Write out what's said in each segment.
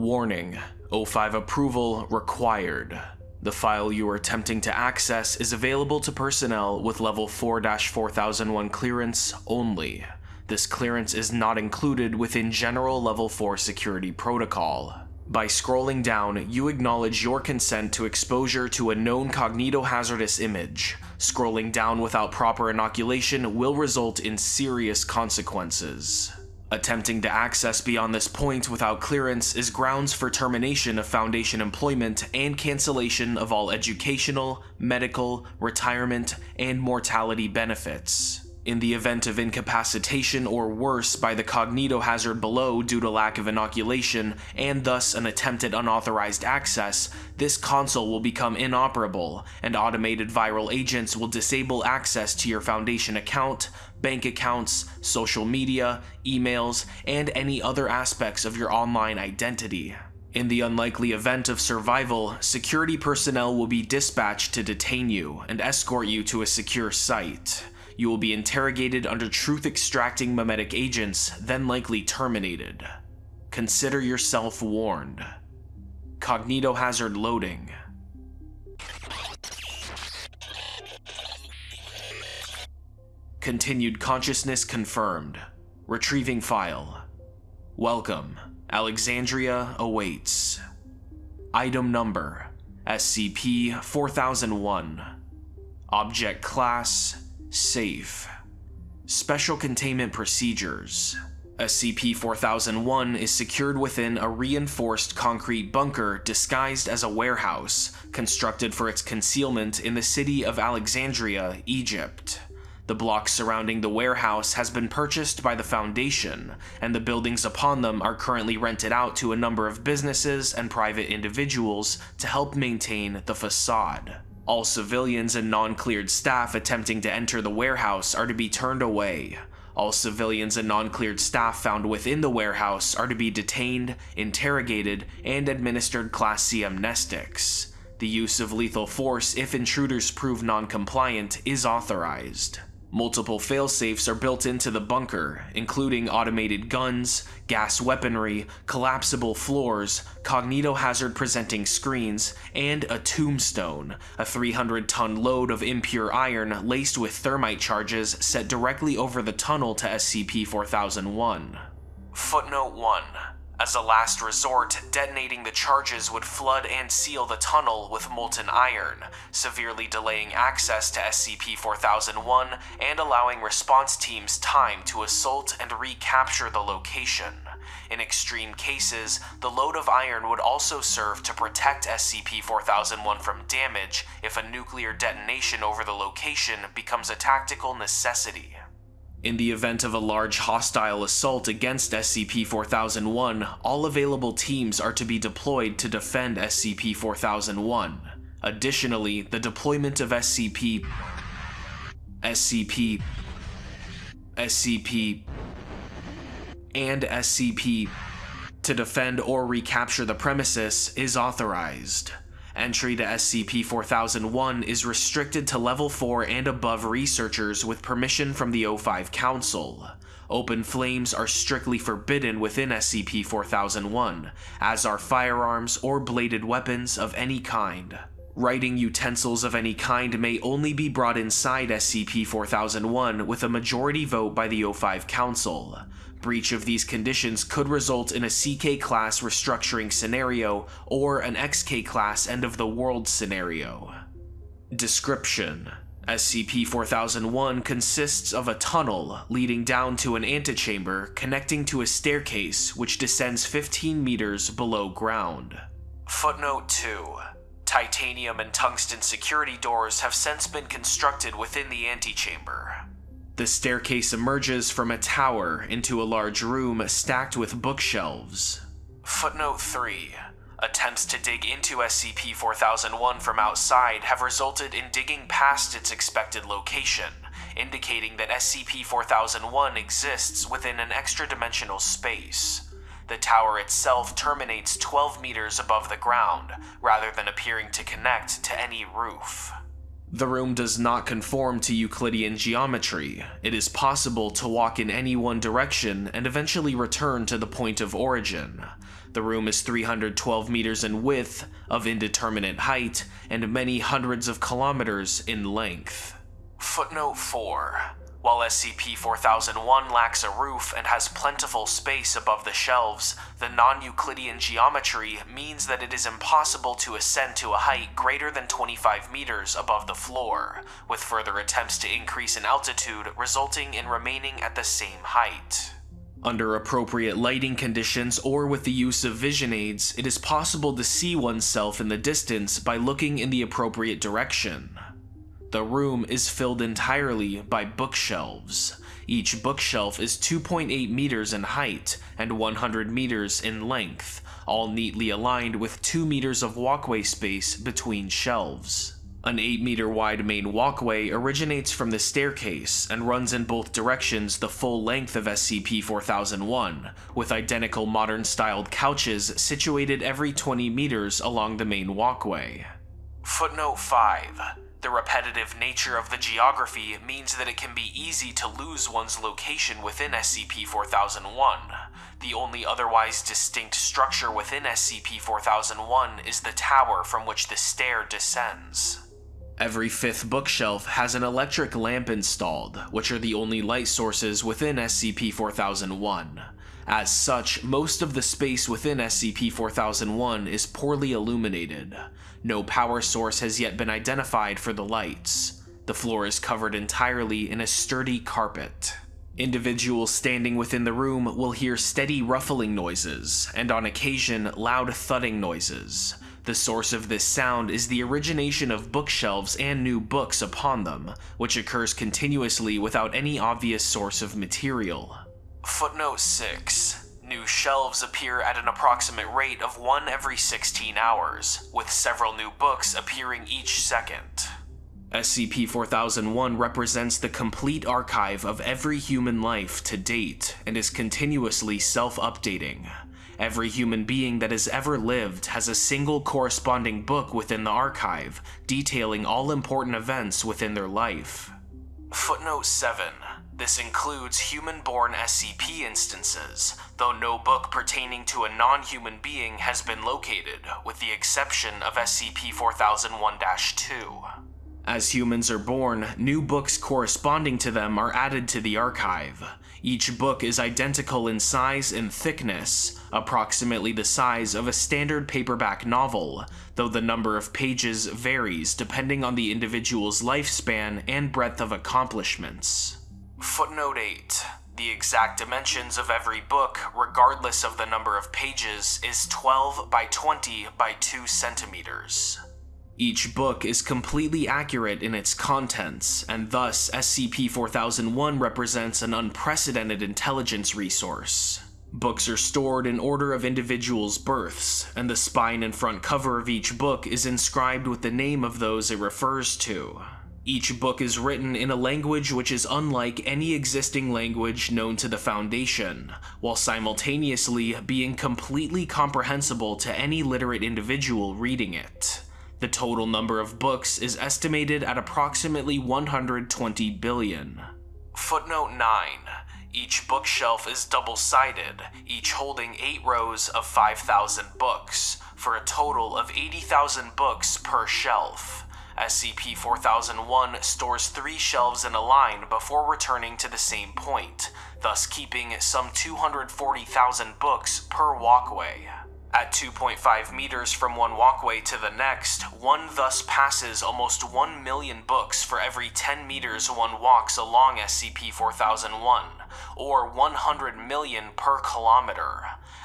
Warning, O5 approval required. The file you are attempting to access is available to personnel with level 4-4001 clearance only. This clearance is not included within general level 4 security protocol. By scrolling down, you acknowledge your consent to exposure to a known cognitohazardous image. Scrolling down without proper inoculation will result in serious consequences. Attempting to access beyond this point without clearance is grounds for termination of Foundation employment and cancellation of all educational, medical, retirement, and mortality benefits. In the event of incapacitation or worse by the cognitohazard below due to lack of inoculation, and thus an attempted unauthorized access, this console will become inoperable, and automated viral agents will disable access to your Foundation account, bank accounts, social media, emails, and any other aspects of your online identity. In the unlikely event of survival, security personnel will be dispatched to detain you and escort you to a secure site. You will be interrogated under truth-extracting memetic agents, then likely terminated. Consider yourself warned. Cognitohazard loading. Continued consciousness confirmed. Retrieving file. Welcome. Alexandria awaits. Item number SCP-4001. Object Class Safe. Special Containment Procedures. SCP-4001 is secured within a reinforced concrete bunker disguised as a warehouse, constructed for its concealment in the city of Alexandria, Egypt. The block surrounding the warehouse has been purchased by the Foundation, and the buildings upon them are currently rented out to a number of businesses and private individuals to help maintain the facade. All civilians and non-cleared staff attempting to enter the warehouse are to be turned away. All civilians and non-cleared staff found within the warehouse are to be detained, interrogated, and administered Class C amnestics. The use of lethal force if intruders prove non-compliant is authorized. Multiple failsafes are built into the bunker, including automated guns, gas weaponry, collapsible floors, cognitohazard presenting screens, and a tombstone, a 300-ton load of impure iron laced with thermite charges set directly over the tunnel to SCP-4001. Footnote 1. As a last resort, detonating the charges would flood and seal the tunnel with molten iron, severely delaying access to SCP-4001 and allowing response teams time to assault and recapture the location. In extreme cases, the load of iron would also serve to protect SCP-4001 from damage if a nuclear detonation over the location becomes a tactical necessity. In the event of a large hostile assault against SCP-4001, all available teams are to be deployed to defend SCP-4001. Additionally, the deployment of SCP... SCP... SCP... and SCP to defend or recapture the premises is authorized. Entry to SCP-4001 is restricted to Level 4 and above researchers with permission from the O5 Council. Open flames are strictly forbidden within SCP-4001, as are firearms or bladed weapons of any kind. Writing utensils of any kind may only be brought inside SCP-4001 with a majority vote by the O5 Council. Breach of these conditions could result in a CK-class restructuring scenario or an XK-class end-of-the-world scenario. Description SCP-4001 consists of a tunnel leading down to an antechamber connecting to a staircase which descends 15 meters below ground. Footnote 2. Titanium and tungsten security doors have since been constructed within the antechamber. The staircase emerges from a tower into a large room stacked with bookshelves. Footnote 3. Attempts to dig into SCP-4001 from outside have resulted in digging past its expected location, indicating that SCP-4001 exists within an extra-dimensional space. The tower itself terminates 12 meters above the ground, rather than appearing to connect to any roof. The room does not conform to Euclidean geometry. It is possible to walk in any one direction and eventually return to the point of origin. The room is 312 meters in width, of indeterminate height, and many hundreds of kilometers in length. Footnote 4. While SCP-4001 lacks a roof and has plentiful space above the shelves, the non-Euclidean geometry means that it is impossible to ascend to a height greater than 25 meters above the floor, with further attempts to increase in altitude resulting in remaining at the same height. Under appropriate lighting conditions or with the use of vision aids, it is possible to see oneself in the distance by looking in the appropriate direction. The room is filled entirely by bookshelves. Each bookshelf is 2.8 meters in height and 100 meters in length, all neatly aligned with 2 meters of walkway space between shelves. An 8 meter wide main walkway originates from the staircase and runs in both directions the full length of SCP-4001, with identical modern styled couches situated every 20 meters along the main walkway. Footnote 5. The repetitive nature of the geography means that it can be easy to lose one's location within SCP-4001. The only otherwise distinct structure within SCP-4001 is the tower from which the stair descends. Every fifth bookshelf has an electric lamp installed, which are the only light sources within SCP-4001. As such, most of the space within SCP-4001 is poorly illuminated. No power source has yet been identified for the lights. The floor is covered entirely in a sturdy carpet. Individuals standing within the room will hear steady ruffling noises, and on occasion, loud thudding noises. The source of this sound is the origination of bookshelves and new books upon them, which occurs continuously without any obvious source of material. Footnote 6. New shelves appear at an approximate rate of one every 16 hours, with several new books appearing each second. SCP-4001 represents the complete archive of every human life to date and is continuously self-updating. Every human being that has ever lived has a single corresponding book within the archive, detailing all important events within their life. Footnote 7. This includes human-born SCP instances, though no book pertaining to a non-human being has been located, with the exception of SCP-4001-2. As humans are born, new books corresponding to them are added to the archive. Each book is identical in size and thickness, approximately the size of a standard paperback novel, though the number of pages varies depending on the individual's lifespan and breadth of accomplishments. Footnote 8. The exact dimensions of every book, regardless of the number of pages, is 12 by 20 by 2 centimeters. Each book is completely accurate in its contents, and thus SCP-4001 represents an unprecedented intelligence resource. Books are stored in order of individuals' births, and the spine and front cover of each book is inscribed with the name of those it refers to. Each book is written in a language which is unlike any existing language known to the Foundation, while simultaneously being completely comprehensible to any literate individual reading it. The total number of books is estimated at approximately 120 billion. Footnote 9. Each bookshelf is double-sided, each holding 8 rows of 5,000 books, for a total of 80,000 books per shelf. SCP-4001 stores three shelves in a line before returning to the same point, thus keeping some 240,000 books per walkway. At 2.5 meters from one walkway to the next, one thus passes almost 1 million books for every 10 meters one walks along SCP-4001, or 100 million per kilometer.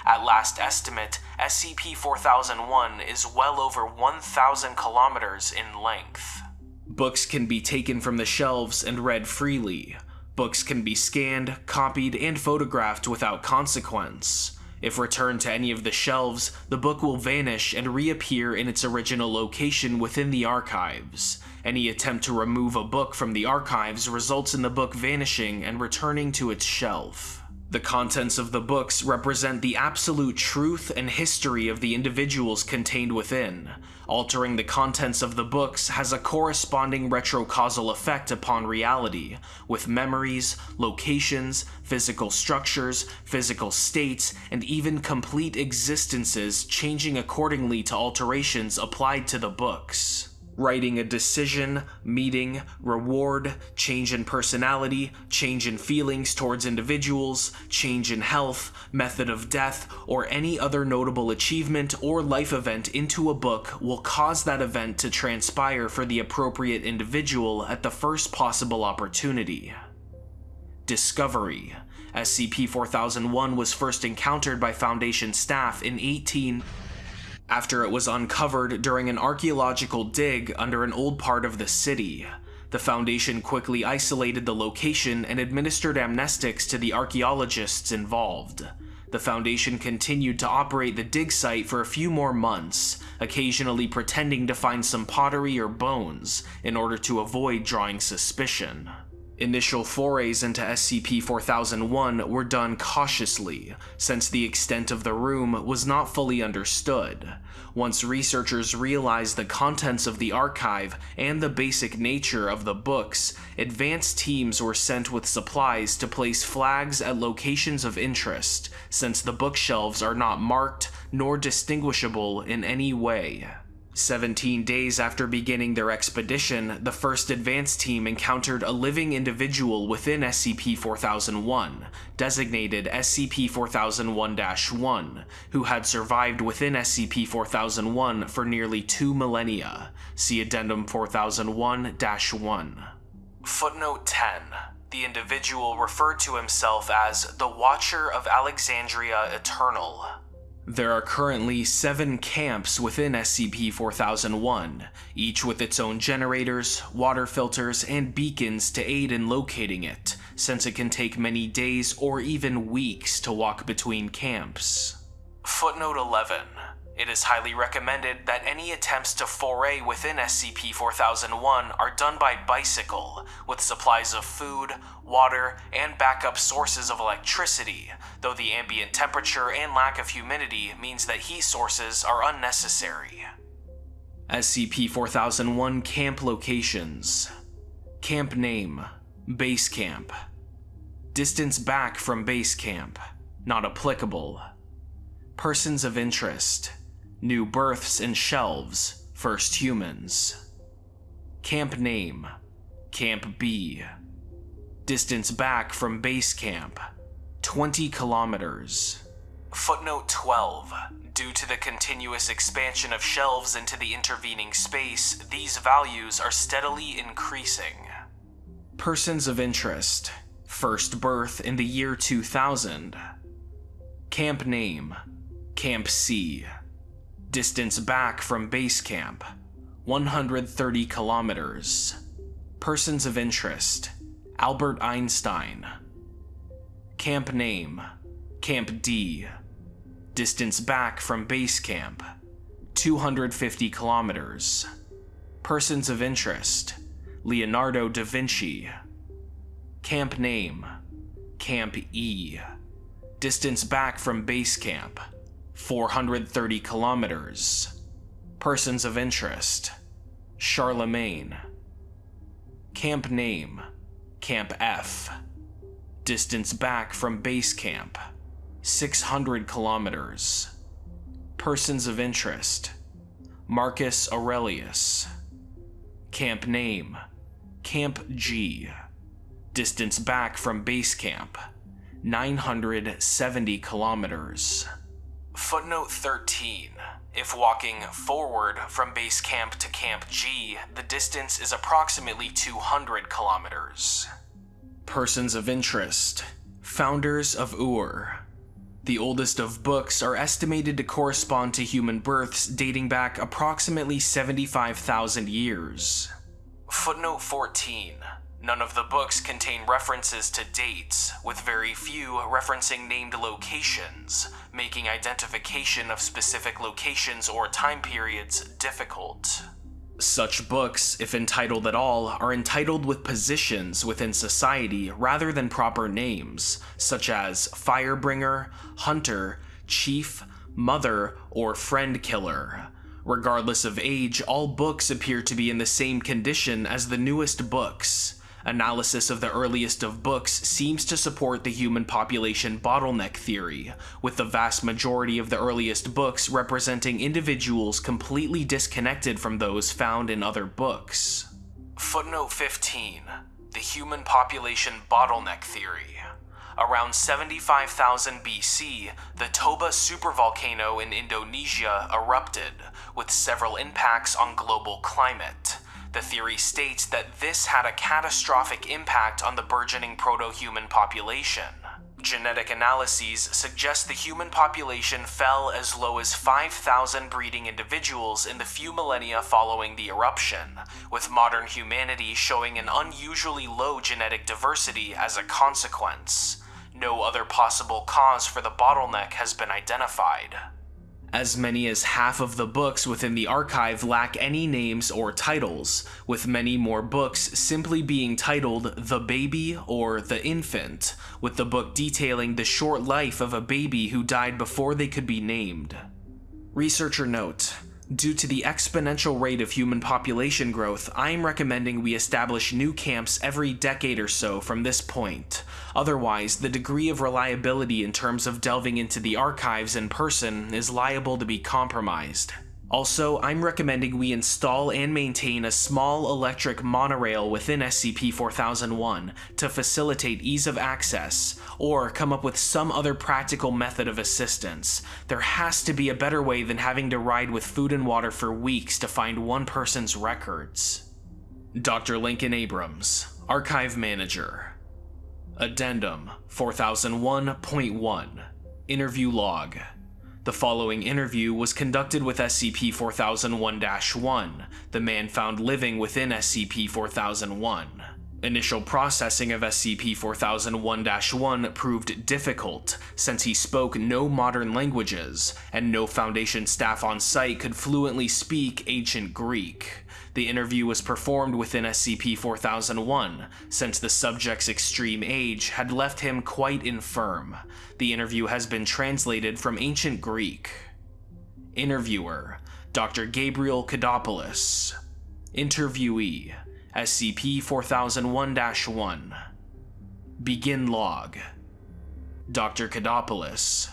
At last estimate, SCP-4001 is well over 1,000 kilometers in length. Books can be taken from the shelves and read freely. Books can be scanned, copied, and photographed without consequence. If returned to any of the shelves, the book will vanish and reappear in its original location within the archives. Any attempt to remove a book from the archives results in the book vanishing and returning to its shelf. The contents of the books represent the absolute truth and history of the individuals contained within. Altering the contents of the books has a corresponding retrocausal effect upon reality, with memories, locations, physical structures, physical states, and even complete existences changing accordingly to alterations applied to the books writing a decision, meeting, reward, change in personality, change in feelings towards individuals, change in health, method of death, or any other notable achievement or life event into a book will cause that event to transpire for the appropriate individual at the first possible opportunity. Discovery SCP-4001 was first encountered by Foundation staff in 18 after it was uncovered during an archaeological dig under an old part of the city. The Foundation quickly isolated the location and administered amnestics to the archaeologists involved. The Foundation continued to operate the dig site for a few more months, occasionally pretending to find some pottery or bones in order to avoid drawing suspicion. Initial forays into SCP-4001 were done cautiously, since the extent of the room was not fully understood. Once researchers realized the contents of the archive and the basic nature of the books, advanced teams were sent with supplies to place flags at locations of interest, since the bookshelves are not marked nor distinguishable in any way. 17 days after beginning their expedition, the first advance team encountered a living individual within SCP-4001, designated SCP-4001-1, who had survived within SCP-4001 for nearly two millennia. See Addendum 4001-1. Footnote 10. The individual referred to himself as the Watcher of Alexandria Eternal, there are currently seven camps within SCP-4001, each with its own generators, water filters, and beacons to aid in locating it, since it can take many days or even weeks to walk between camps. Footnote 11. It is highly recommended that any attempts to foray within SCP-4001 are done by bicycle, with supplies of food, water, and backup sources of electricity, though the ambient temperature and lack of humidity means that heat sources are unnecessary. SCP-4001 Camp Locations. Camp Name Base Camp. Distance back from Base Camp Not applicable. Persons of Interest New births and shelves, first humans. Camp name, Camp B. Distance back from base camp, 20 kilometers. Footnote 12. Due to the continuous expansion of shelves into the intervening space, these values are steadily increasing. Persons of interest. First birth in the year 2000. Camp name. Camp C. Distance back from base camp 130 kilometers. Persons of interest Albert Einstein. Camp name Camp D. Distance back from base camp 250 kilometers. Persons of interest Leonardo da Vinci. Camp name Camp E. Distance back from base camp 430 kilometers. Persons of interest Charlemagne. Camp name Camp F. Distance back from base camp 600 kilometers. Persons of interest Marcus Aurelius. Camp name Camp G. Distance back from base camp 970 kilometers. Footnote 13. If walking forward from base camp to Camp G, the distance is approximately 200 kilometers. Persons of interest. Founders of Ur. The oldest of books are estimated to correspond to human births dating back approximately 75,000 years. Footnote 14. None of the books contain references to dates, with very few referencing named locations, making identification of specific locations or time periods difficult. Such books, if entitled at all, are entitled with positions within society rather than proper names, such as Firebringer, Hunter, Chief, Mother, or Friend Killer, Regardless of age, all books appear to be in the same condition as the newest books. Analysis of the earliest of books seems to support the human population bottleneck theory, with the vast majority of the earliest books representing individuals completely disconnected from those found in other books. Footnote 15 The Human Population Bottleneck Theory. Around 75,000 BC, the Toba supervolcano in Indonesia erupted, with several impacts on global climate. The theory states that this had a catastrophic impact on the burgeoning proto-human population. Genetic analyses suggest the human population fell as low as 5,000 breeding individuals in the few millennia following the eruption, with modern humanity showing an unusually low genetic diversity as a consequence. No other possible cause for the bottleneck has been identified. As many as half of the books within the archive lack any names or titles, with many more books simply being titled The Baby or The Infant, with the book detailing the short life of a baby who died before they could be named. Researcher note, Due to the exponential rate of human population growth, I am recommending we establish new camps every decade or so from this point. Otherwise, the degree of reliability in terms of delving into the archives in person is liable to be compromised. Also, I'm recommending we install and maintain a small electric monorail within SCP-4001 to facilitate ease of access, or come up with some other practical method of assistance. There has to be a better way than having to ride with food and water for weeks to find one person's records. Dr. Lincoln Abrams, Archive Manager. Addendum 4001.1 Interview Log the following interview was conducted with SCP-4001-1, the man found living within SCP-4001. Initial processing of SCP-4001-1 proved difficult, since he spoke no modern languages, and no Foundation staff on site could fluently speak Ancient Greek. The interview was performed within SCP-4001, since the subject's extreme age had left him quite infirm. The interview has been translated from Ancient Greek. Interviewer, Dr. Gabriel Kodopoulos. Interviewee, SCP-4001-1. Begin log. Dr. Kodopoulos.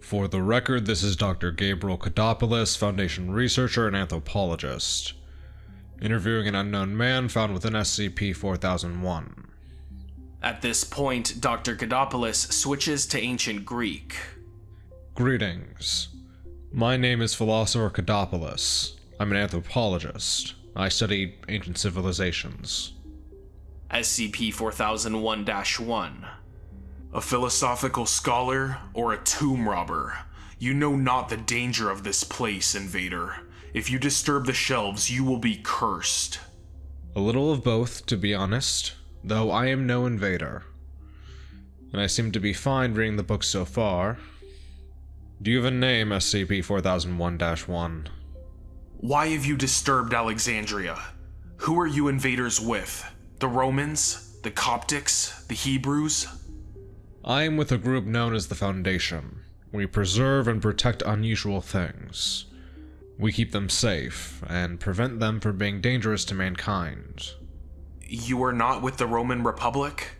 For the record, this is Dr. Gabriel Kodopoulos, Foundation researcher and anthropologist interviewing an unknown man found within SCP-4001. At this point, Dr. Kodopoulos switches to Ancient Greek. Greetings. My name is Philosopher Kodopoulos. I'm an anthropologist. I study ancient civilizations. SCP-4001-1 A philosophical scholar or a tomb robber? You know not the danger of this place, invader. If you disturb the shelves, you will be cursed. A little of both, to be honest, though I am no invader. And I seem to be fine reading the book so far. Do you have a name, SCP-4001-1? Why have you disturbed Alexandria? Who are you invaders with? The Romans? The Coptics? The Hebrews? I am with a group known as the Foundation. We preserve and protect unusual things. We keep them safe, and prevent them from being dangerous to mankind. You are not with the Roman Republic?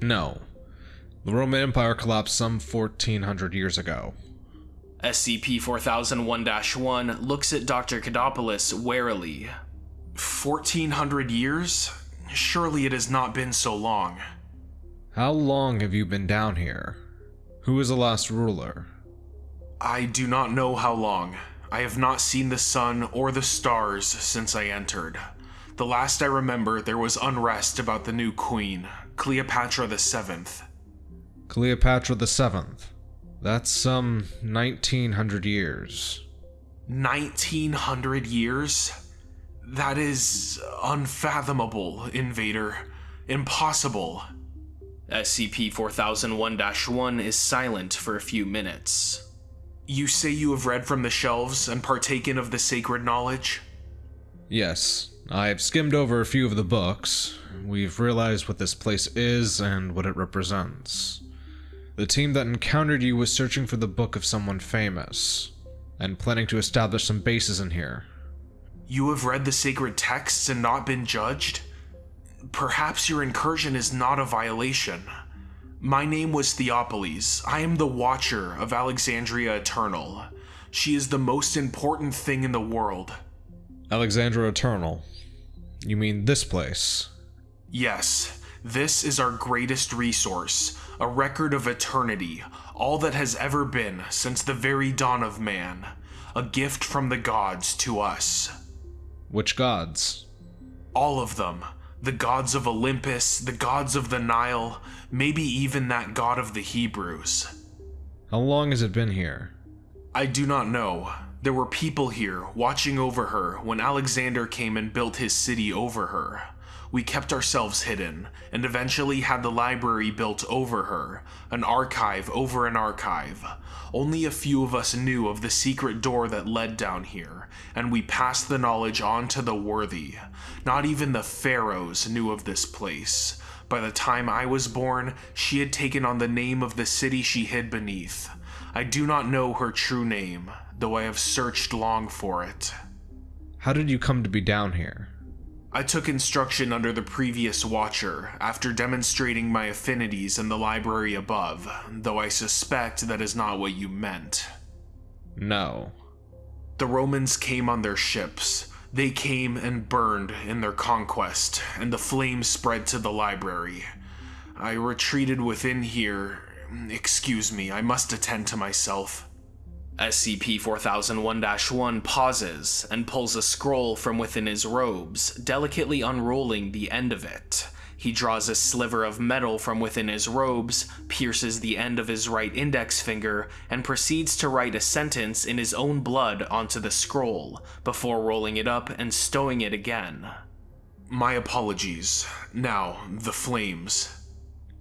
No. The Roman Empire collapsed some 1400 years ago. SCP-4001-1 looks at Dr. Kodopoulos warily. 1400 years? Surely it has not been so long. How long have you been down here? Who is the last ruler? I do not know how long. I have not seen the sun or the stars since I entered. The last I remember, there was unrest about the new queen, Cleopatra the Seventh. Cleopatra the Seventh? That's some 1900 years. 1900 years? That is unfathomable, Invader. Impossible. SCP 4001 1 is silent for a few minutes. You say you have read from the shelves and partaken of the sacred knowledge? Yes, I've skimmed over a few of the books. We've realized what this place is and what it represents. The team that encountered you was searching for the book of someone famous. and planning to establish some bases in here. You have read the sacred texts and not been judged? Perhaps your incursion is not a violation. My name was Theopolis. I am the Watcher of Alexandria Eternal. She is the most important thing in the world. Alexandria Eternal. You mean this place? Yes, this is our greatest resource, a record of eternity, all that has ever been since the very dawn of man, a gift from the gods to us. Which gods? All of them. The gods of Olympus, the gods of the Nile, maybe even that god of the Hebrews. How long has it been here? I do not know. There were people here watching over her when Alexander came and built his city over her. We kept ourselves hidden, and eventually had the library built over her, an archive over an archive. Only a few of us knew of the secret door that led down here, and we passed the knowledge on to the worthy. Not even the pharaohs knew of this place. By the time I was born, she had taken on the name of the city she hid beneath. I do not know her true name, though I have searched long for it. How did you come to be down here? I took instruction under the previous Watcher after demonstrating my affinities in the library above, though I suspect that is not what you meant. No. The Romans came on their ships. They came and burned in their conquest, and the flames spread to the library. I retreated within here. Excuse me, I must attend to myself. SCP-4001-1 pauses and pulls a scroll from within his robes, delicately unrolling the end of it. He draws a sliver of metal from within his robes, pierces the end of his right index finger, and proceeds to write a sentence in his own blood onto the scroll, before rolling it up and stowing it again. My apologies. Now, the flames.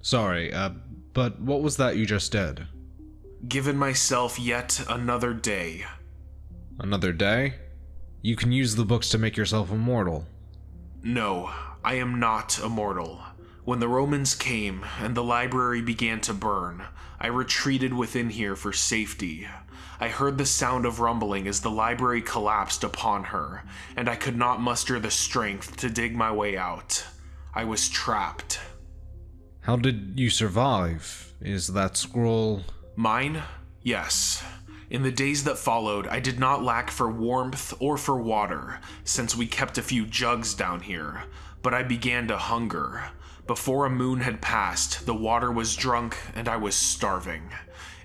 Sorry, uh, but what was that you just did? Given myself yet another day. Another day? You can use the books to make yourself immortal. No, I am not immortal. When the Romans came and the library began to burn, I retreated within here for safety. I heard the sound of rumbling as the library collapsed upon her, and I could not muster the strength to dig my way out. I was trapped. How did you survive? Is that scroll. Mine? Yes. In the days that followed, I did not lack for warmth or for water, since we kept a few jugs down here, but I began to hunger. Before a moon had passed, the water was drunk and I was starving.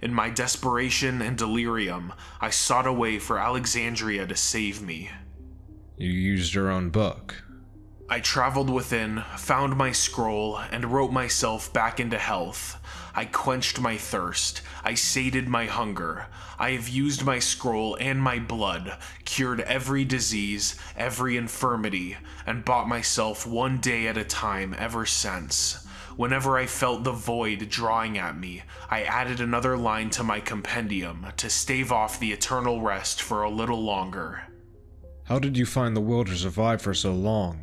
In my desperation and delirium, I sought a way for Alexandria to save me. You used your own book. I traveled within, found my scroll, and wrote myself back into health. I quenched my thirst. I sated my hunger. I have used my scroll and my blood, cured every disease, every infirmity, and bought myself one day at a time ever since. Whenever I felt the void drawing at me, I added another line to my compendium to stave off the eternal rest for a little longer. How did you find the will to survive for so long?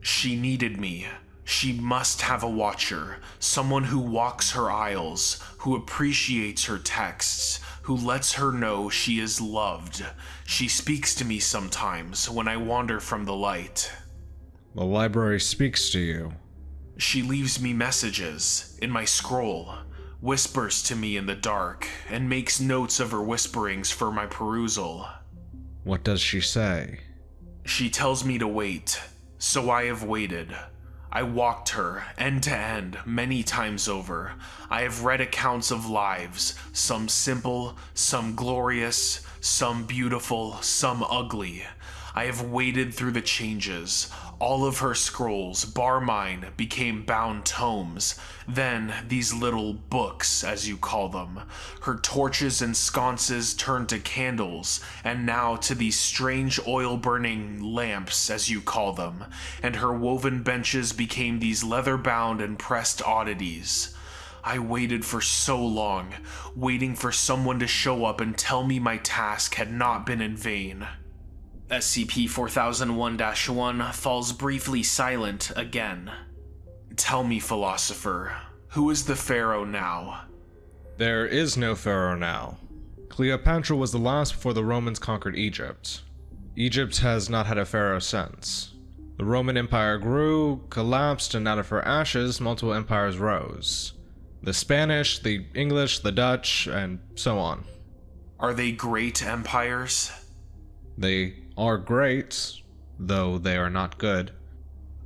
She needed me. She must have a watcher, someone who walks her aisles, who appreciates her texts, who lets her know she is loved. She speaks to me sometimes when I wander from the light. The library speaks to you. She leaves me messages in my scroll, whispers to me in the dark, and makes notes of her whisperings for my perusal. What does she say? She tells me to wait, so I have waited. I walked her end to end many times over. I have read accounts of lives, some simple, some glorious, some beautiful, some ugly. I have waded through the changes. All of her scrolls, bar mine, became bound tomes. Then, these little books, as you call them. Her torches and sconces turned to candles, and now to these strange oil burning lamps, as you call them. And her woven benches became these leather bound and pressed oddities. I waited for so long, waiting for someone to show up and tell me my task had not been in vain. SCP-4001-1 falls briefly silent again. Tell me, philosopher, who is the Pharaoh now? There is no pharaoh now. Cleopatra was the last before the Romans conquered Egypt. Egypt has not had a pharaoh since. The Roman Empire grew, collapsed, and out of her ashes, multiple empires rose. The Spanish, the English, the Dutch, and so on. Are they great empires? They are great, though they are not good.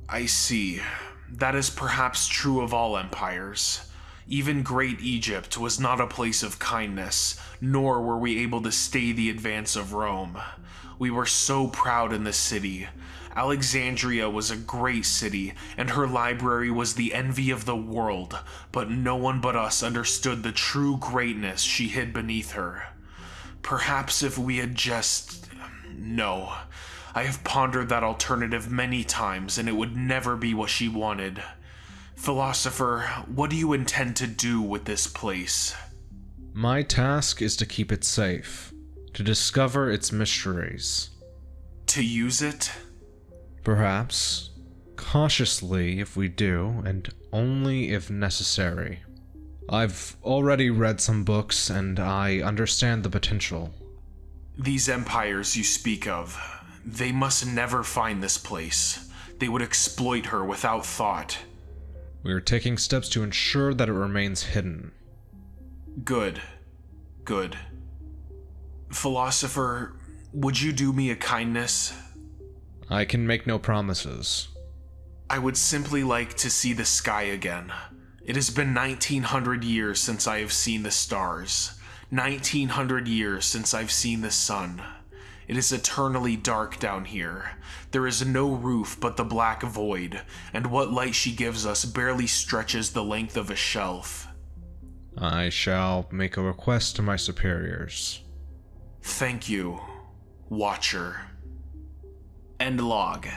I see. That is perhaps true of all empires. Even great Egypt was not a place of kindness, nor were we able to stay the advance of Rome. We were so proud in the city. Alexandria was a great city, and her library was the envy of the world, but no one but us understood the true greatness she hid beneath her. Perhaps if we had just. No. I have pondered that alternative many times, and it would never be what she wanted. Philosopher, what do you intend to do with this place? My task is to keep it safe, to discover its mysteries. To use it? Perhaps. Cautiously if we do, and only if necessary. I've already read some books and I understand the potential. These empires you speak of, they must never find this place. They would exploit her without thought. We are taking steps to ensure that it remains hidden. Good. Good. Philosopher, would you do me a kindness? I can make no promises. I would simply like to see the sky again. It has been 1900 years since I have seen the stars. 1900 years since I've seen the sun. It is eternally dark down here. There is no roof but the black void, and what light she gives us barely stretches the length of a shelf. I shall make a request to my superiors. Thank you, Watcher. End log.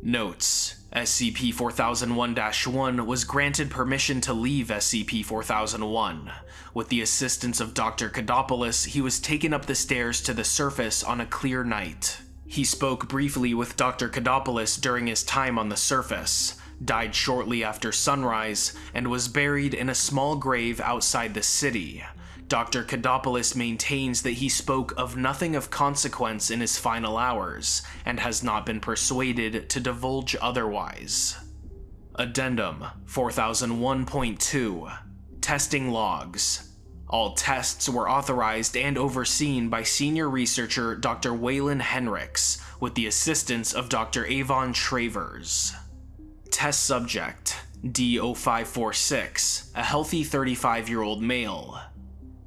Notes SCP 4001 1 was granted permission to leave SCP 4001. With the assistance of Dr. Kadopoulos, he was taken up the stairs to the surface on a clear night. He spoke briefly with Dr. Kadopoulos during his time on the surface, died shortly after sunrise, and was buried in a small grave outside the city. Dr. Kadopoulos maintains that he spoke of nothing of consequence in his final hours, and has not been persuaded to divulge otherwise. Addendum 4001.2 Testing Logs All tests were authorized and overseen by senior researcher Dr. Waylon Henricks, with the assistance of Dr. Avon Travers. Test Subject D0546, a healthy 35 year old male.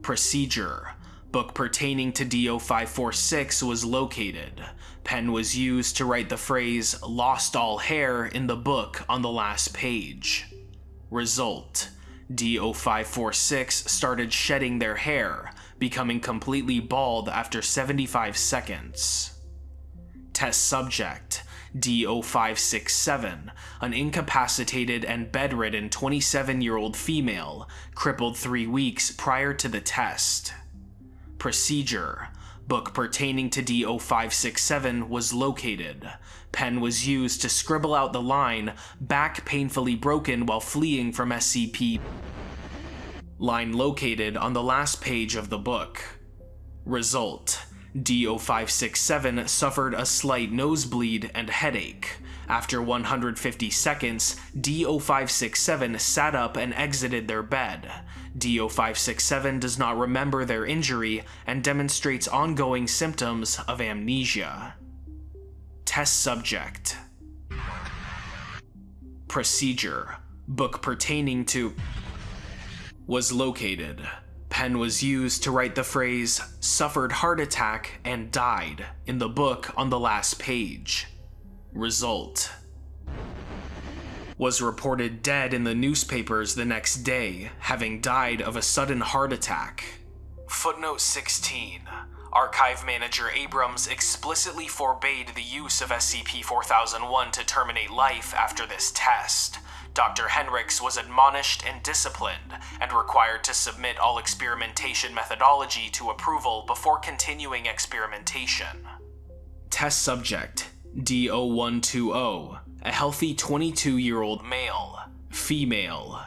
Procedure Book pertaining to DO546 was located. Pen was used to write the phrase lost all hair in the book on the last page. Result DO546 started shedding their hair, becoming completely bald after 75 seconds. Test subject D0567, an incapacitated and bedridden 27 year old female, crippled three weeks prior to the test. Procedure Book pertaining to D0567 was located. Pen was used to scribble out the line, back painfully broken while fleeing from SCP. Line located on the last page of the book. Result D0567 suffered a slight nosebleed and headache. After 150 seconds, D0567 sat up and exited their bed. D0567 does not remember their injury and demonstrates ongoing symptoms of amnesia. Test Subject Procedure Book pertaining to was located. Pen was used to write the phrase suffered heart attack and died in the book on the last page. Result was reported dead in the newspapers the next day, having died of a sudden heart attack. Footnote 16. Archive Manager Abrams explicitly forbade the use of SCP 4001 to terminate life after this test. Dr. Henricks was admonished and disciplined, and required to submit all experimentation methodology to approval before continuing experimentation. Test Subject D0120, a healthy 22 year old male, female.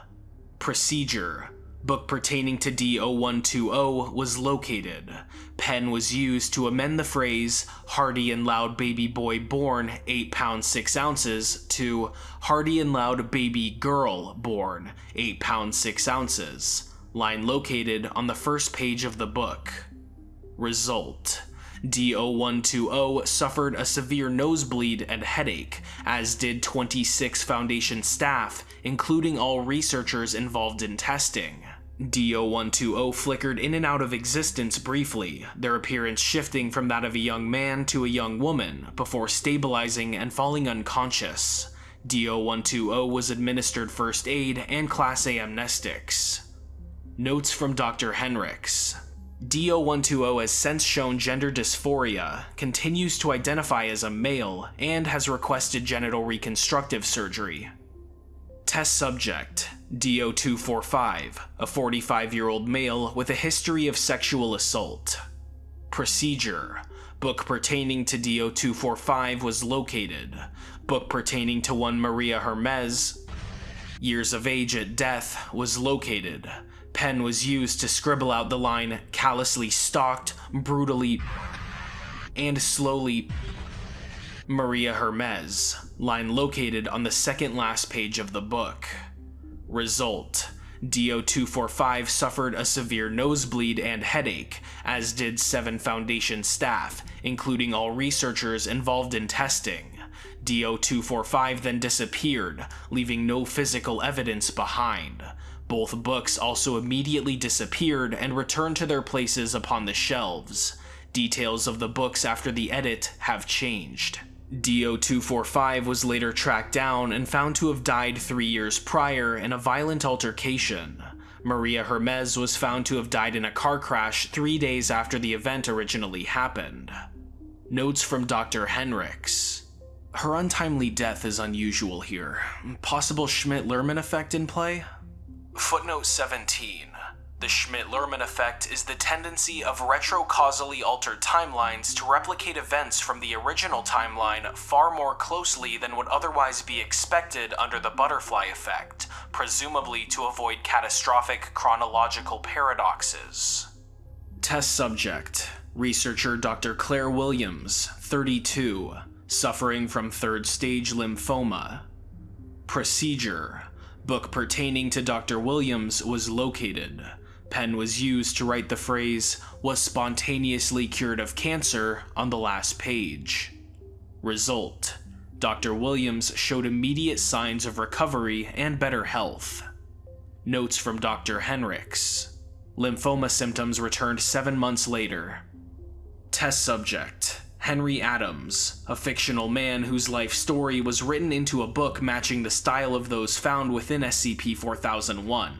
Procedure Book pertaining to D0120 was located. Pen was used to amend the phrase Hardy and Loud Baby Boy Born 8 pounds 6 ounces to Hardy and Loud Baby Girl Born 8 pounds 6 ounces. Line located on the first page of the book. Result D0120 suffered a severe nosebleed and headache, as did 26 Foundation staff, including all researchers involved in testing. D0120 flickered in and out of existence briefly, their appearance shifting from that of a young man to a young woman, before stabilizing and falling unconscious. D0120 was administered first aid and Class A amnestics. Notes from Dr. Henricks. D0120 has since shown gender dysphoria, continues to identify as a male, and has requested genital reconstructive surgery. Test subject DO245, a 45 year old male with a history of sexual assault. Procedure Book pertaining to DO245 was located. Book pertaining to one Maria Hermes, years of age at death, was located pen was used to scribble out the line callously stalked, brutally, and slowly Maria Hermes, line located on the second last page of the book. Result DO245 suffered a severe nosebleed and headache, as did seven Foundation staff, including all researchers involved in testing. DO245 then disappeared, leaving no physical evidence behind. Both books also immediately disappeared and returned to their places upon the shelves. Details of the books after the edit have changed. DO245 was later tracked down and found to have died three years prior in a violent altercation. Maria Hermes was found to have died in a car crash three days after the event originally happened. Notes from Dr. Henricks. Her untimely death is unusual here. Possible Schmidt-Lerman effect in play? Footnote 17. The Schmidt-Lerman effect is the tendency of retrocausally altered timelines to replicate events from the original timeline far more closely than would otherwise be expected under the butterfly effect, presumably to avoid catastrophic chronological paradoxes. Test subject Researcher Dr. Claire Williams, 32, suffering from third stage lymphoma. Procedure Book pertaining to Dr. Williams was located. Pen was used to write the phrase, was spontaneously cured of cancer on the last page. Result Dr. Williams showed immediate signs of recovery and better health. Notes from Dr. Henricks. Lymphoma symptoms returned seven months later. Test subject Henry Adams, a fictional man whose life story was written into a book matching the style of those found within SCP-4001.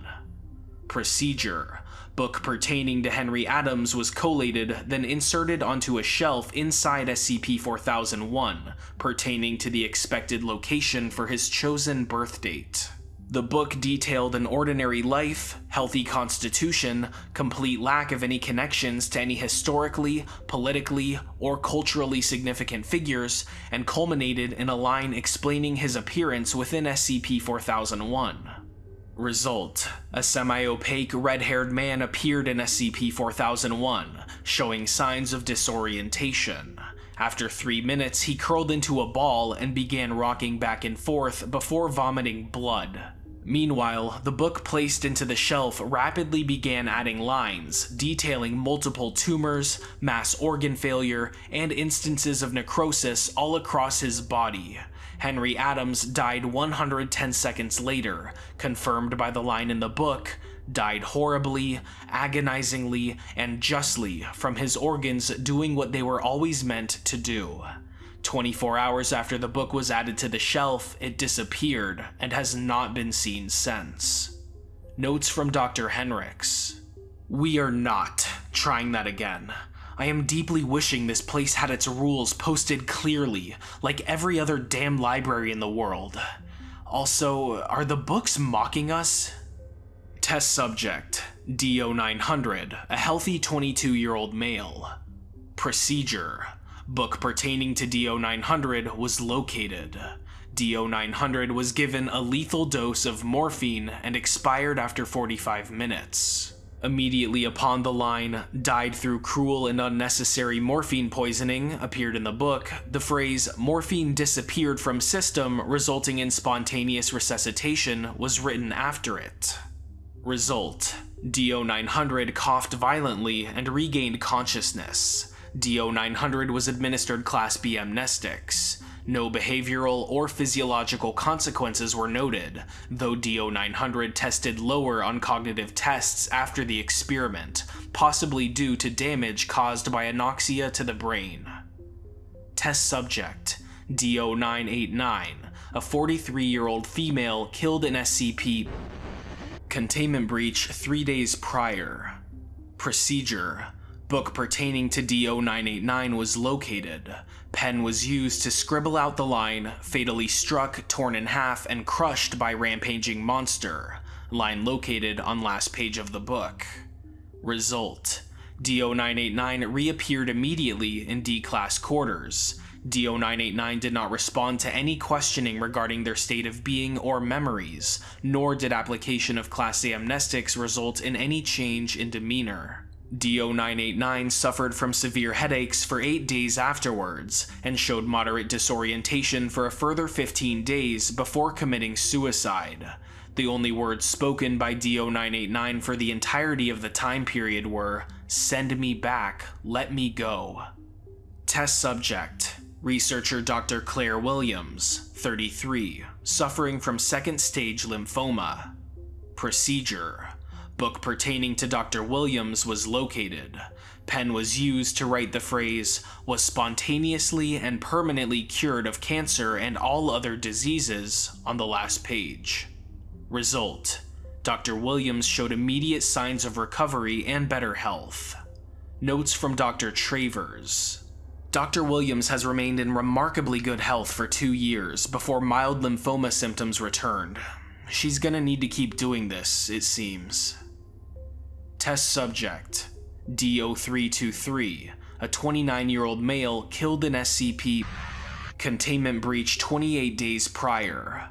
Procedure Book pertaining to Henry Adams was collated, then inserted onto a shelf inside SCP-4001, pertaining to the expected location for his chosen birth date. The book detailed an ordinary life, healthy constitution, complete lack of any connections to any historically, politically, or culturally significant figures, and culminated in a line explaining his appearance within SCP-4001. Result A semi opaque red haired man appeared in SCP 4001, showing signs of disorientation. After three minutes, he curled into a ball and began rocking back and forth before vomiting blood. Meanwhile, the book placed into the shelf rapidly began adding lines detailing multiple tumors, mass organ failure, and instances of necrosis all across his body. Henry Adams died 110 seconds later, confirmed by the line in the book, died horribly, agonizingly, and justly from his organs doing what they were always meant to do. 24 hours after the book was added to the shelf, it disappeared and has not been seen since. Notes from Dr. Henricks. We are not trying that again. I am deeply wishing this place had its rules posted clearly, like every other damn library in the world. Also, are the books mocking us? Test subject DO900, a healthy 22 year old male. Procedure book pertaining to DO900 was located. DO900 was given a lethal dose of morphine and expired after 45 minutes. Immediately upon the line, died through cruel and unnecessary morphine poisoning appeared in the book, the phrase morphine disappeared from system resulting in spontaneous resuscitation was written after it. Result DO900 coughed violently and regained consciousness. DO900 was administered Class B amnestics. No behavioral or physiological consequences were noted, though DO900 tested lower on cognitive tests after the experiment, possibly due to damage caused by anoxia to the brain. Test subject DO989, a 43 year old female killed in SCP containment breach three days prior. Procedure book pertaining to DO989 was located. Pen was used to scribble out the line, fatally struck, torn in half, and crushed by rampaging monster. Line located on last page of the book. Result DO989 reappeared immediately in D class quarters. DO989 did not respond to any questioning regarding their state of being or memories, nor did application of Class A amnestics result in any change in demeanor. DO989 suffered from severe headaches for 8 days afterwards, and showed moderate disorientation for a further 15 days before committing suicide. The only words spoken by DO989 for the entirety of the time period were, Send me back, let me go. Test subject Researcher Dr. Claire Williams, 33, suffering from second stage lymphoma. Procedure book pertaining to Dr. Williams was located. Pen was used to write the phrase, was spontaneously and permanently cured of cancer and all other diseases on the last page. Result Dr. Williams showed immediate signs of recovery and better health. Notes from Dr. Travers. Dr. Williams has remained in remarkably good health for two years before mild lymphoma symptoms returned. She's gonna need to keep doing this, it seems. Test subject DO323, a 29 year old male killed in SCP containment breach 28 days prior.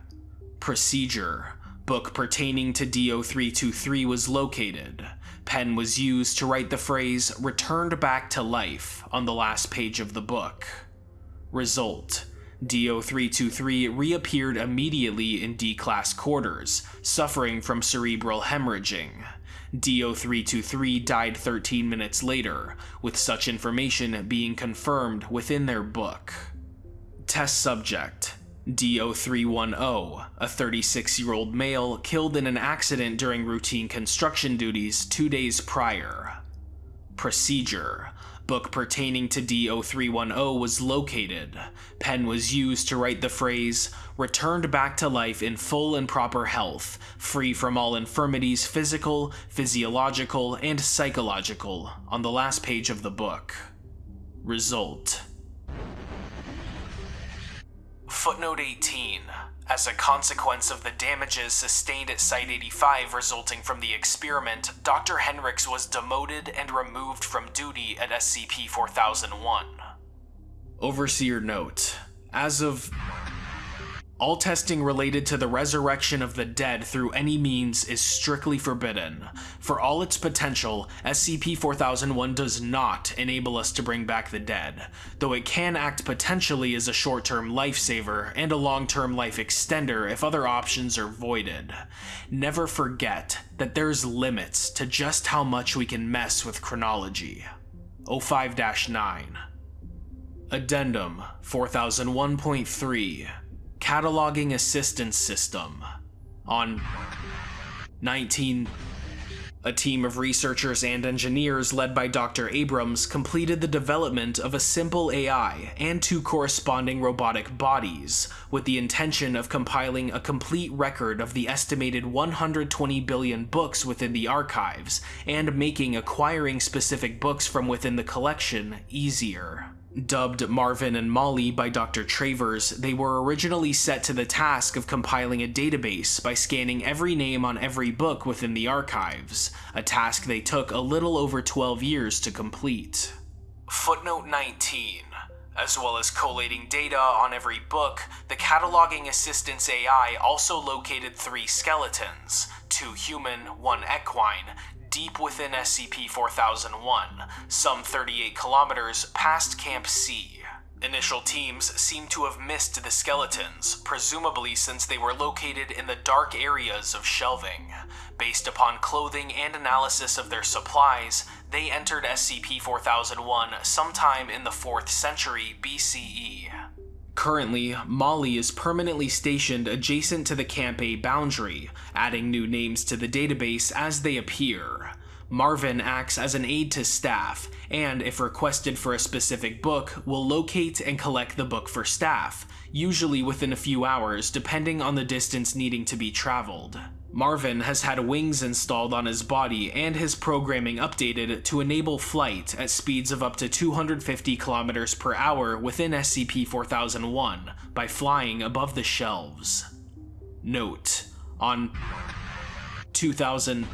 Procedure book pertaining to DO323 was located. Pen was used to write the phrase returned back to life on the last page of the book. Result DO323 reappeared immediately in D class quarters, suffering from cerebral hemorrhaging. DO323 died 13 minutes later, with such information being confirmed within their book. Test subject DO310, a 36 year old male killed in an accident during routine construction duties two days prior. Procedure book pertaining to D0310 was located. Pen was used to write the phrase, returned back to life in full and proper health, free from all infirmities physical, physiological, and psychological, on the last page of the book. Result Footnote 18 as a consequence of the damages sustained at Site 85 resulting from the experiment, Dr. Henricks was demoted and removed from duty at SCP 4001. Overseer Note As of all testing related to the resurrection of the dead through any means is strictly forbidden. For all its potential, SCP-4001 does not enable us to bring back the dead, though it can act potentially as a short-term lifesaver and a long-term life extender if other options are voided. Never forget that there's limits to just how much we can mess with chronology. O5-9 Addendum 4001.3 cataloging assistance system. On 19 a team of researchers and engineers led by Dr. Abrams completed the development of a simple AI and two corresponding robotic bodies, with the intention of compiling a complete record of the estimated 120 billion books within the archives, and making acquiring specific books from within the collection easier. Dubbed Marvin and Molly by Dr. Travers, they were originally set to the task of compiling a database by scanning every name on every book within the archives, a task they took a little over 12 years to complete. Footnote 19 As well as collating data on every book, the cataloging assistance AI also located three skeletons two human, one equine deep within SCP 4001, some 38 kilometers past Camp C. Initial teams seem to have missed the skeletons, presumably since they were located in the dark areas of shelving. Based upon clothing and analysis of their supplies, they entered SCP-4001 sometime in the 4th century BCE. Currently, Molly is permanently stationed adjacent to the Camp A boundary, adding new names to the database as they appear. Marvin acts as an aide to staff, and if requested for a specific book, will locate and collect the book for staff, usually within a few hours depending on the distance needing to be traveled. Marvin has had wings installed on his body and his programming updated to enable flight at speeds of up to 250 kilometers per hour within SCP-4001 by flying above the shelves. Note, on 2000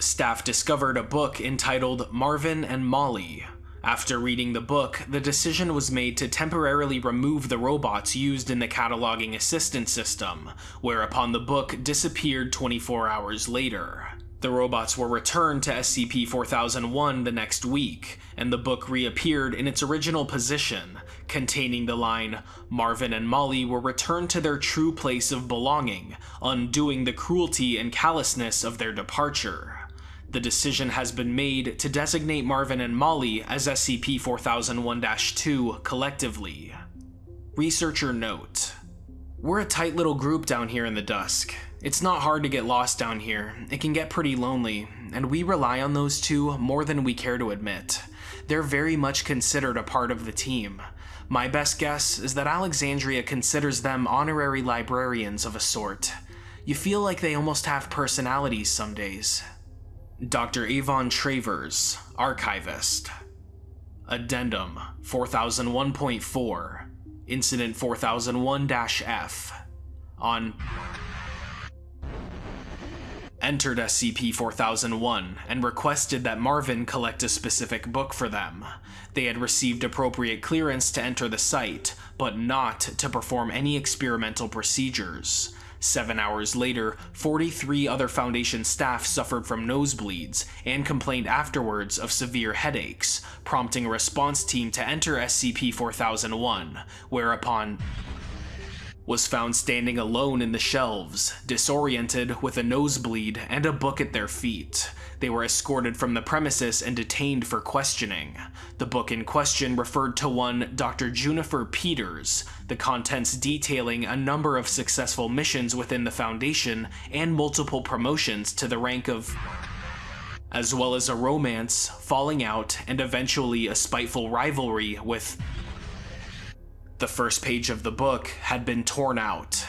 staff discovered a book entitled Marvin and Molly. After reading the book, the decision was made to temporarily remove the robots used in the cataloging assistance system, whereupon the book disappeared 24 hours later. The robots were returned to SCP-4001 the next week, and the book reappeared in its original position, containing the line, Marvin and Molly were returned to their true place of belonging, undoing the cruelty and callousness of their departure. The decision has been made to designate Marvin and Molly as SCP-4001-2 collectively. Researcher note. We're a tight little group down here in the dusk. It's not hard to get lost down here, it can get pretty lonely, and we rely on those two more than we care to admit. They're very much considered a part of the team. My best guess is that Alexandria considers them honorary librarians of a sort. You feel like they almost have personalities some days. Dr. Avon Travers, Archivist. Addendum 4001.4, Incident 4001 F. On entered SCP 4001 and requested that Marvin collect a specific book for them. They had received appropriate clearance to enter the site, but not to perform any experimental procedures. Seven hours later, 43 other Foundation staff suffered from nosebleeds and complained afterwards of severe headaches, prompting a response team to enter SCP-4001, whereupon was found standing alone in the shelves, disoriented with a nosebleed and a book at their feet. They were escorted from the premises and detained for questioning. The book in question referred to one Dr. Junifer Peters, the contents detailing a number of successful missions within the Foundation and multiple promotions to the rank of as well as a romance, falling out, and eventually a spiteful rivalry with the first page of the book had been torn out.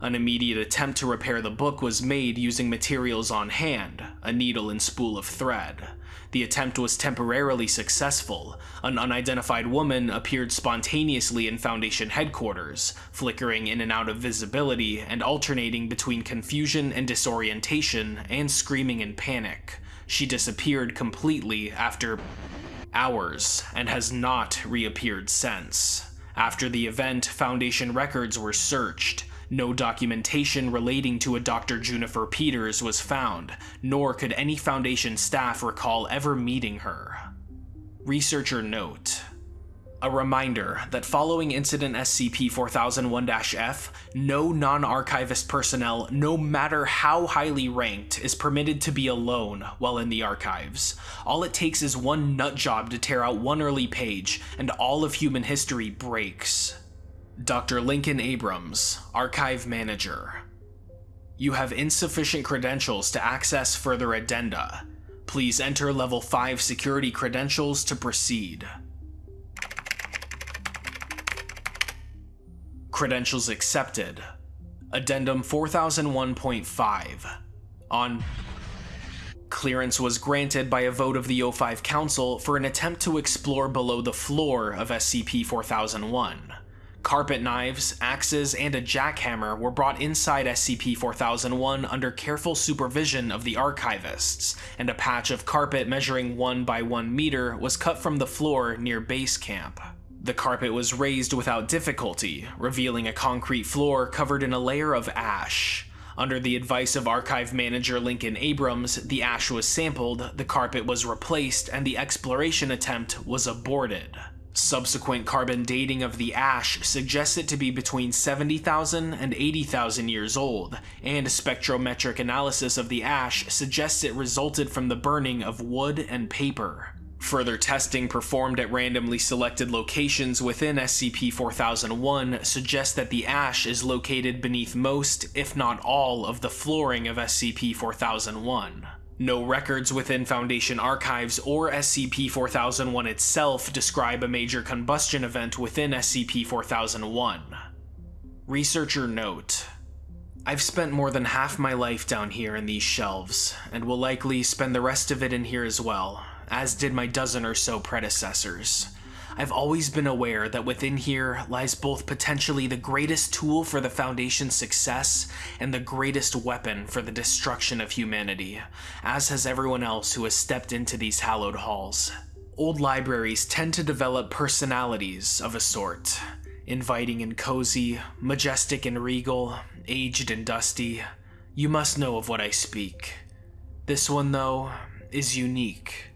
An immediate attempt to repair the book was made using materials on hand, a needle and spool of thread. The attempt was temporarily successful. An unidentified woman appeared spontaneously in Foundation headquarters, flickering in and out of visibility and alternating between confusion and disorientation and screaming in panic. She disappeared completely after hours and has not reappeared since. After the event, Foundation records were searched. No documentation relating to a Dr. Junifer Peters was found, nor could any Foundation staff recall ever meeting her. Researcher note a reminder that following Incident SCP-4001-F, no non-archivist personnel, no matter how highly ranked, is permitted to be alone while in the archives. All it takes is one nut job to tear out one early page, and all of human history breaks. Dr. Lincoln Abrams, Archive Manager. You have insufficient credentials to access further addenda. Please enter level 5 security credentials to proceed. Credentials accepted. Addendum 4001.5. On Clearance was granted by a vote of the O5 Council for an attempt to explore below the floor of SCP-4001. Carpet knives, axes, and a jackhammer were brought inside SCP-4001 under careful supervision of the archivists, and a patch of carpet measuring 1 by 1 meter was cut from the floor near base camp. The carpet was raised without difficulty, revealing a concrete floor covered in a layer of ash. Under the advice of archive manager Lincoln Abrams, the ash was sampled, the carpet was replaced, and the exploration attempt was aborted. Subsequent carbon dating of the ash suggests it to be between 70,000 and 80,000 years old, and spectrometric analysis of the ash suggests it resulted from the burning of wood and paper. Further testing performed at randomly selected locations within SCP-4001 suggests that the ash is located beneath most, if not all, of the flooring of SCP-4001. No records within Foundation archives or SCP-4001 itself describe a major combustion event within SCP-4001. Researcher note, I've spent more than half my life down here in these shelves, and will likely spend the rest of it in here as well, as did my dozen or so predecessors. I've always been aware that within here lies both potentially the greatest tool for the Foundation's success and the greatest weapon for the destruction of humanity, as has everyone else who has stepped into these hallowed halls. Old libraries tend to develop personalities of a sort, inviting and cozy, majestic and regal, aged and dusty. You must know of what I speak. This one, though, is unique.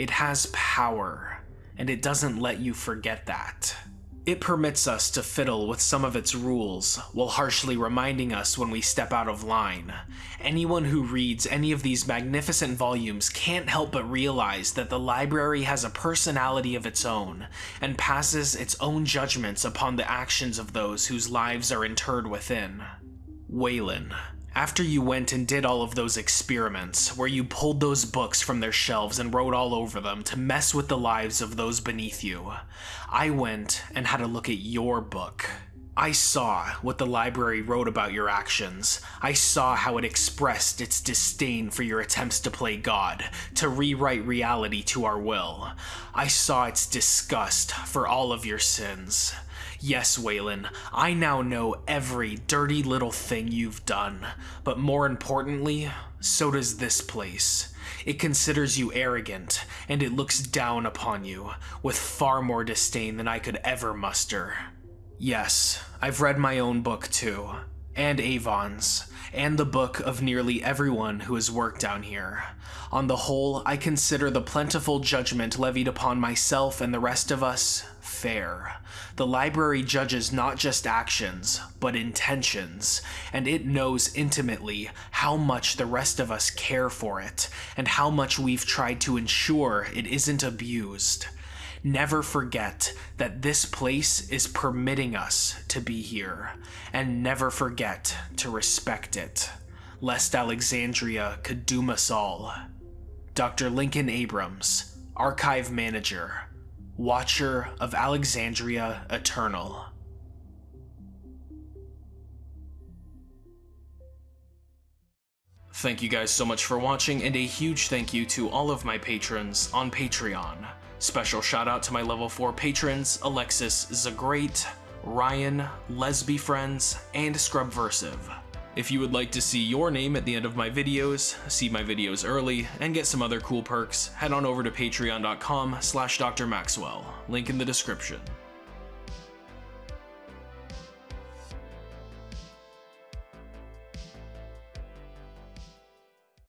It has power and it doesn't let you forget that. It permits us to fiddle with some of its rules, while harshly reminding us when we step out of line. Anyone who reads any of these magnificent volumes can't help but realize that the library has a personality of its own, and passes its own judgments upon the actions of those whose lives are interred within. Waylon, after you went and did all of those experiments, where you pulled those books from their shelves and wrote all over them to mess with the lives of those beneath you, I went and had a look at your book. I saw what the library wrote about your actions. I saw how it expressed its disdain for your attempts to play God, to rewrite reality to our will. I saw its disgust for all of your sins. Yes, Waylon, I now know every dirty little thing you've done, but more importantly, so does this place. It considers you arrogant, and it looks down upon you, with far more disdain than I could ever muster. Yes, I've read my own book too, and Avon's, and the book of nearly everyone who has worked down here. On the whole, I consider the plentiful judgment levied upon myself and the rest of us fair. The library judges not just actions, but intentions, and it knows intimately how much the rest of us care for it, and how much we've tried to ensure it isn't abused. Never forget that this place is permitting us to be here, and never forget to respect it, lest Alexandria could doom us all. Dr. Lincoln Abrams, Archive Manager, Watcher of Alexandria Eternal. Thank you guys so much for watching, and a huge thank you to all of my patrons on Patreon. Special shout out to my level 4 patrons, Alexis Zagrate, Ryan, Lesby Friends, and Scrubversive. If you would like to see your name at the end of my videos, see my videos early, and get some other cool perks, head on over to patreon.com slash drmaxwell, link in the description.